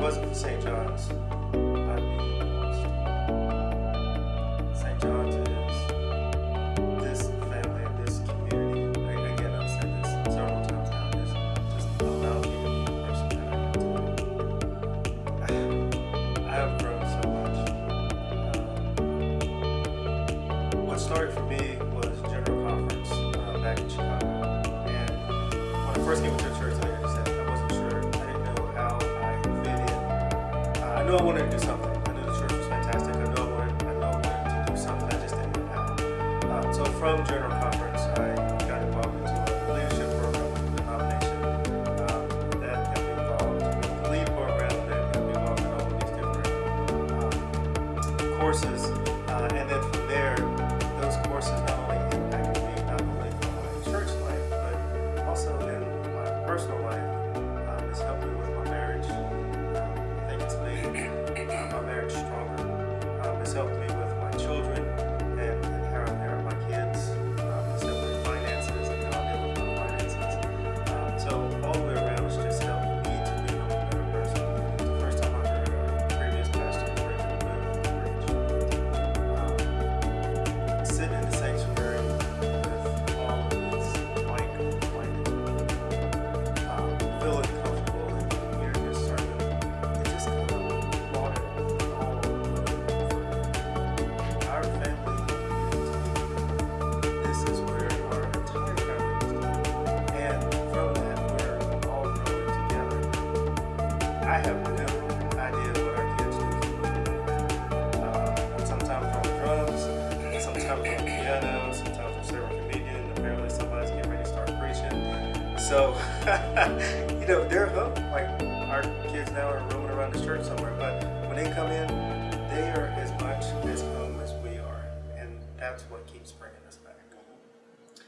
wasn't for St. John's, I'd be lost. St. John's is this family this community. Like, Again, I've said this several times now. This just allowed me to be the person that I am today. I have grown so much. Um, what started for me was General Conference uh, back in Chicago. And when I first came to church, knew I wanted to do something. I knew the church was fantastic. I knew I wanted, I knew I wanted to do something. I just didn't know how. Um, so from General Conference, I got involved into a leadership program with the denomination. Um, that got me involved the lead program that got me involved in all of these different um, courses. Uh, and then from there, those courses not only impacted me, not only for my church life, but also in my personal life. Um, it's I have no idea what our kids do. Uh, sometimes on drums, sometimes on piano, sometimes on serving communion. Apparently somebody's getting ready to start preaching. So, you know, they're hooked. Like our kids now are roaming around the church somewhere, but when they come in, they are as much as home as we are. And that's what keeps bringing us back.